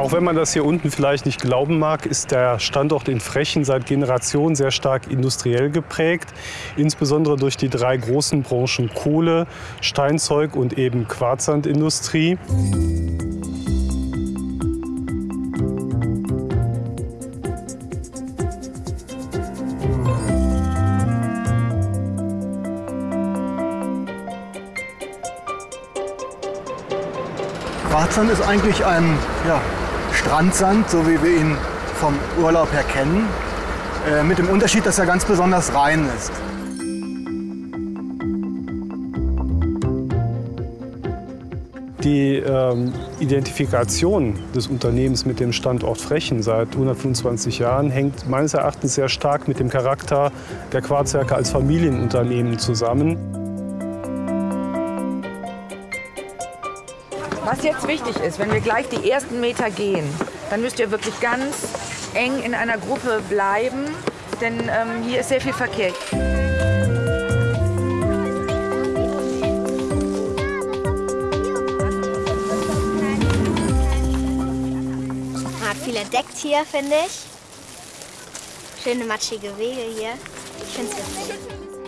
Auch wenn man das hier unten vielleicht nicht glauben mag, ist der Standort in Frechen seit Generationen sehr stark industriell geprägt. Insbesondere durch die drei großen Branchen Kohle, Steinzeug und eben Quarzsandindustrie. Quarzsand ist eigentlich ein ja, Strandsand, so wie wir ihn vom Urlaub her kennen, äh, mit dem Unterschied, dass er ganz besonders rein ist. Die ähm, Identifikation des Unternehmens mit dem Standort Frechen seit 125 Jahren hängt meines Erachtens sehr stark mit dem Charakter der Quarzwerke als Familienunternehmen zusammen. Was jetzt wichtig ist, wenn wir gleich die ersten Meter gehen, dann müsst ihr wirklich ganz eng in einer Gruppe bleiben, denn ähm, hier ist sehr viel Verkehr. Man hat viel entdeckt hier, finde ich. Schöne matschige Wege hier. Ich finde es witzig.